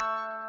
you